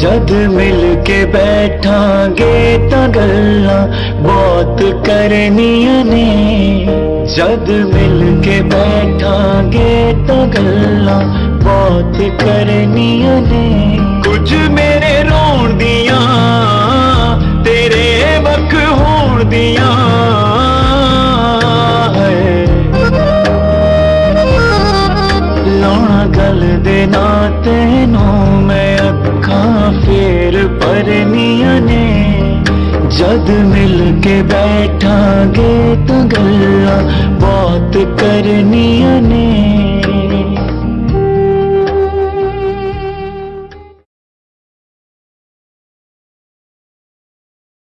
جد مل کے بیٹھا گے تگلا بات کرنی جد مل کے بیٹھا گے تگلا بات کرنی کچھ میرے رون دیا تیرے وقت ہون دیا لونا گل دینا تینوں برمیوں نے جد مل کے بیٹھا گے تو گلا بات کرنی نے